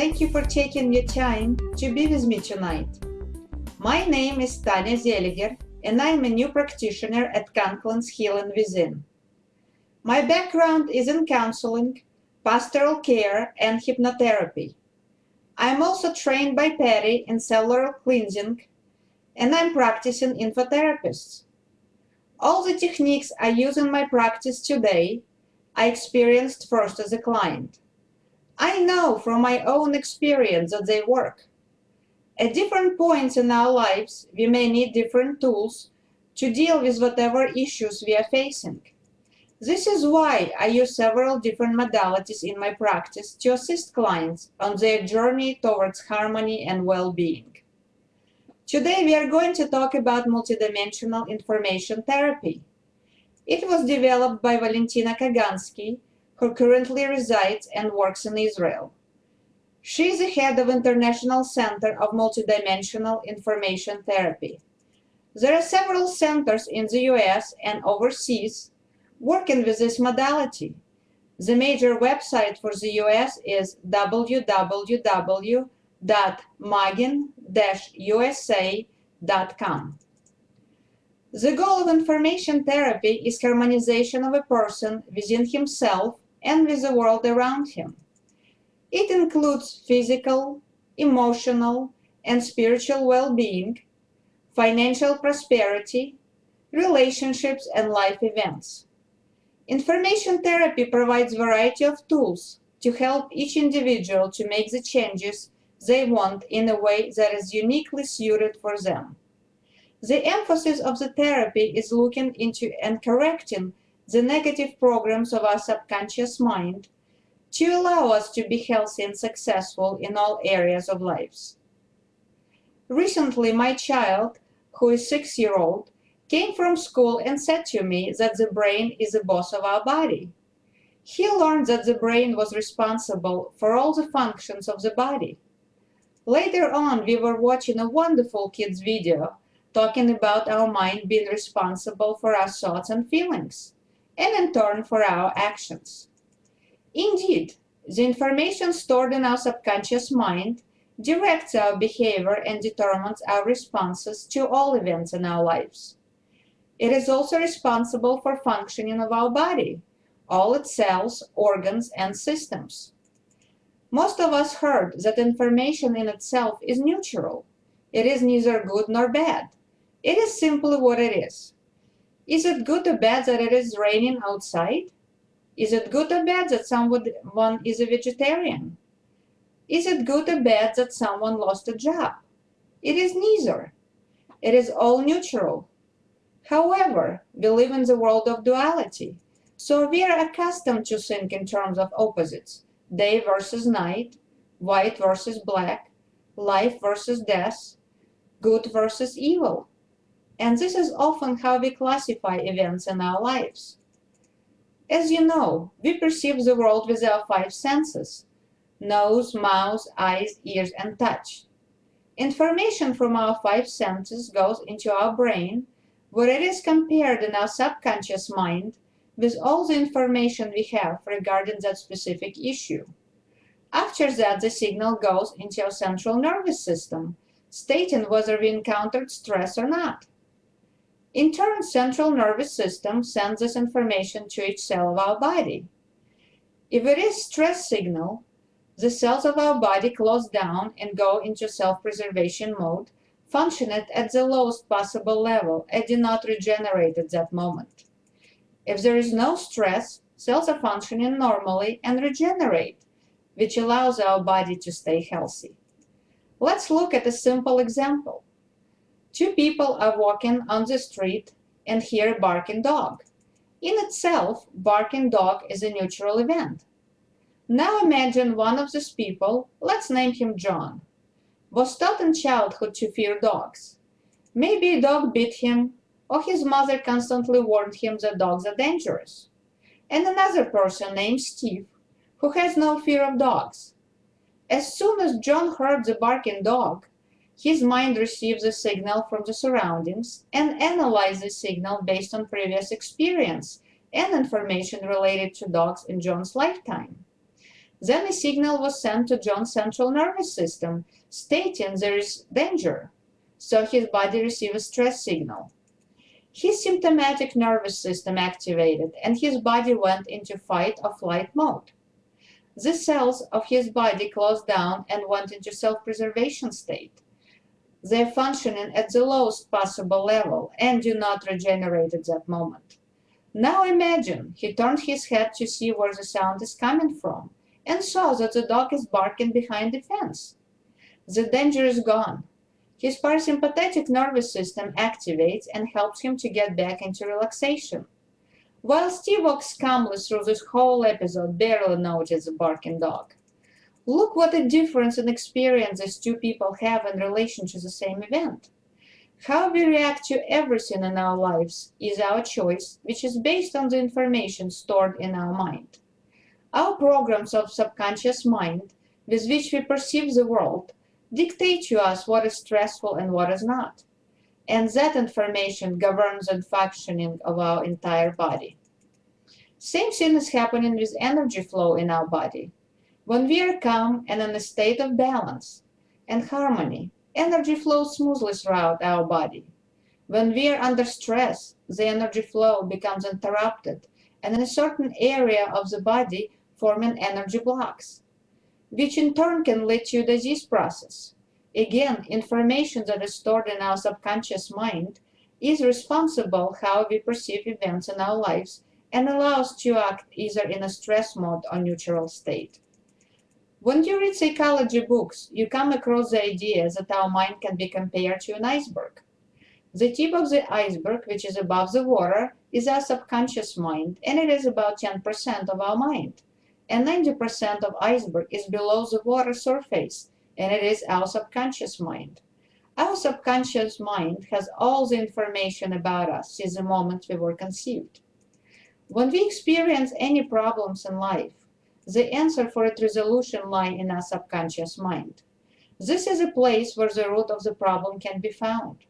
Thank you for taking your time to be with me tonight. My name is Tanya Zeliger, and I'm a new practitioner at Conklin's Healing Within. My background is in counseling, pastoral care, and hypnotherapy. I'm also trained by Patty in cellular cleansing, and I'm practicing infotherapist. All the techniques I use in my practice today, I experienced first as a client. I know from my own experience that they work. At different points in our lives, we may need different tools to deal with whatever issues we are facing. This is why I use several different modalities in my practice to assist clients on their journey towards harmony and well-being. Today we are going to talk about multidimensional information therapy. It was developed by Valentina Kagansky who currently resides and works in Israel. She is the head of International Center of Multidimensional Information Therapy. There are several centers in the US and overseas working with this modality. The major website for the US is www.magin-usa.com. The goal of information therapy is harmonization of a person within himself and with the world around him. It includes physical, emotional, and spiritual well-being, financial prosperity, relationships, and life events. Information therapy provides variety of tools to help each individual to make the changes they want in a way that is uniquely suited for them. The emphasis of the therapy is looking into and correcting the negative programs of our subconscious mind to allow us to be healthy and successful in all areas of lives. Recently, my child, who is six-year-old, came from school and said to me that the brain is the boss of our body. He learned that the brain was responsible for all the functions of the body. Later on, we were watching a wonderful kids video talking about our mind being responsible for our thoughts and feelings and in turn for our actions. Indeed, the information stored in our subconscious mind directs our behavior and determines our responses to all events in our lives. It is also responsible for functioning of our body, all its cells, organs, and systems. Most of us heard that information in itself is neutral. It is neither good nor bad. It is simply what it is. Is it good or bad that it is raining outside? Is it good or bad that someone is a vegetarian? Is it good or bad that someone lost a job? It is neither. It is all neutral. However, we live in the world of duality, so we are accustomed to think in terms of opposites, day versus night, white versus black, life versus death, good versus evil. And this is often how we classify events in our lives. As you know, we perceive the world with our five senses, nose, mouth, eyes, ears, and touch. Information from our five senses goes into our brain, where it is compared in our subconscious mind with all the information we have regarding that specific issue. After that, the signal goes into our central nervous system, stating whether we encountered stress or not. In turn, central nervous system sends this information to each cell of our body. If it is stress signal, the cells of our body close down and go into self-preservation mode, functioning at the lowest possible level and do not regenerate at that moment. If there is no stress, cells are functioning normally and regenerate, which allows our body to stay healthy. Let's look at a simple example. Two people are walking on the street and hear a barking dog. In itself, barking dog is a neutral event. Now imagine one of these people, let's name him John, was taught in childhood to fear dogs. Maybe a dog bit him, or his mother constantly warned him that dogs are dangerous. And another person named Steve, who has no fear of dogs. As soon as John heard the barking dog, his mind receives a signal from the surroundings and analyzes the signal based on previous experience and information related to dogs in John's lifetime. Then a signal was sent to John's central nervous system stating there is danger, so his body received a stress signal. His sympathetic nervous system activated and his body went into fight or flight mode. The cells of his body closed down and went into self-preservation state. They're functioning at the lowest possible level and do not regenerate at that moment. Now imagine he turned his head to see where the sound is coming from and saw that the dog is barking behind the fence. The danger is gone. His parasympathetic nervous system activates and helps him to get back into relaxation. While Steve walks calmly through this whole episode, barely noticed the barking dog. Look what a difference in experience these two people have in relation to the same event. How we react to everything in our lives is our choice, which is based on the information stored in our mind. Our programs of subconscious mind, with which we perceive the world, dictate to us what is stressful and what is not. And that information governs the functioning of our entire body. Same thing is happening with energy flow in our body. When we are calm and in a state of balance and harmony, energy flows smoothly throughout our body. When we are under stress, the energy flow becomes interrupted, and in a certain area of the body forming energy blocks, which in turn can lead to disease process. Again, information that is stored in our subconscious mind is responsible how we perceive events in our lives and allows to act either in a stress mode or neutral state. When you read psychology books, you come across the idea that our mind can be compared to an iceberg. The tip of the iceberg, which is above the water, is our subconscious mind, and it is about 10% of our mind. And 90% of iceberg is below the water surface, and it is our subconscious mind. Our subconscious mind has all the information about us since the moment we were conceived. When we experience any problems in life, the answer for its resolution lie in our subconscious mind. This is a place where the root of the problem can be found.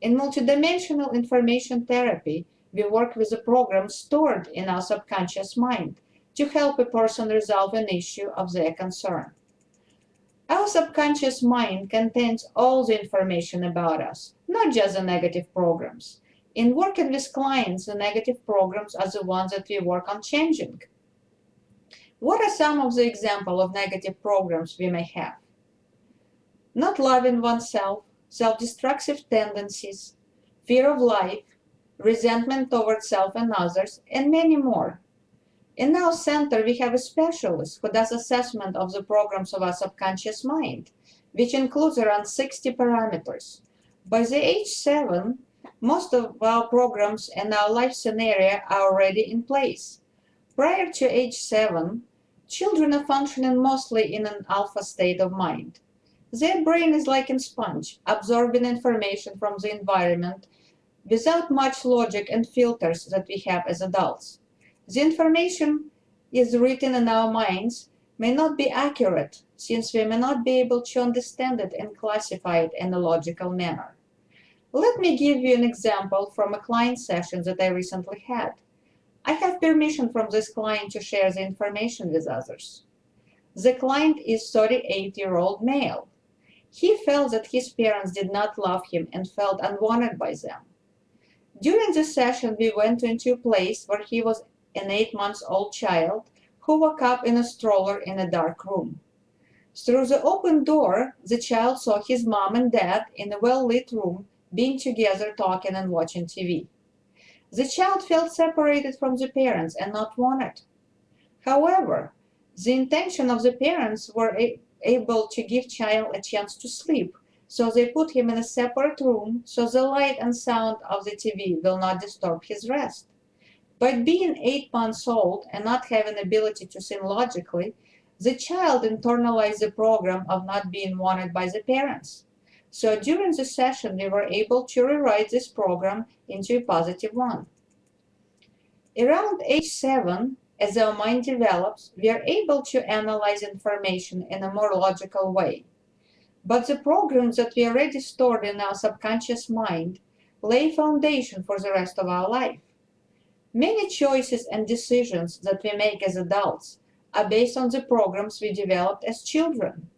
In multidimensional information therapy, we work with a program stored in our subconscious mind to help a person resolve an issue of their concern. Our subconscious mind contains all the information about us, not just the negative programs. In working with clients, the negative programs are the ones that we work on changing. What are some of the examples of negative programs we may have? Not loving oneself, self-destructive tendencies, fear of life, resentment towards self and others, and many more. In our center, we have a specialist who does assessment of the programs of our subconscious mind, which includes around 60 parameters. By the age 7, most of our programs and our life scenario are already in place. Prior to age 7, children are functioning mostly in an alpha state of mind. Their brain is like a sponge, absorbing information from the environment without much logic and filters that we have as adults. The information is written in our minds may not be accurate since we may not be able to understand it and classify it in a logical manner. Let me give you an example from a client session that I recently had. I have permission from this client to share the information with others. The client is 38-year-old male. He felt that his parents did not love him and felt unwanted by them. During the session, we went into a place where he was an eight-month-old child who woke up in a stroller in a dark room. Through the open door, the child saw his mom and dad in a well-lit room being together talking and watching TV. The child felt separated from the parents and not wanted. However, the intention of the parents were able to give child a chance to sleep, so they put him in a separate room so the light and sound of the TV will not disturb his rest. But being eight months old and not having ability to think logically, the child internalized the program of not being wanted by the parents. So during the session, we were able to rewrite this program into a positive one. Around age 7, as our mind develops, we are able to analyze information in a more logical way. But the programs that we already stored in our subconscious mind lay foundation for the rest of our life. Many choices and decisions that we make as adults are based on the programs we developed as children.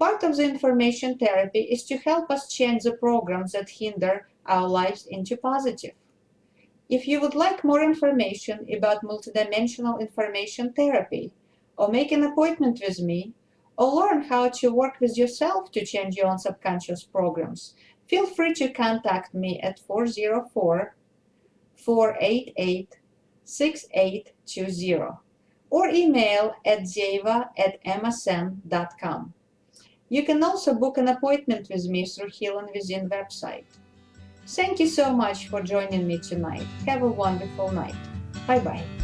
Part of the information therapy is to help us change the programs that hinder our lives into positive. If you would like more information about multidimensional information therapy, or make an appointment with me, or learn how to work with yourself to change your own subconscious programs, feel free to contact me at 404 488 6820 or email at zeva at msn.com. You can also book an appointment with me through Healing Within website. Thank you so much for joining me tonight. Have a wonderful night. Bye-bye.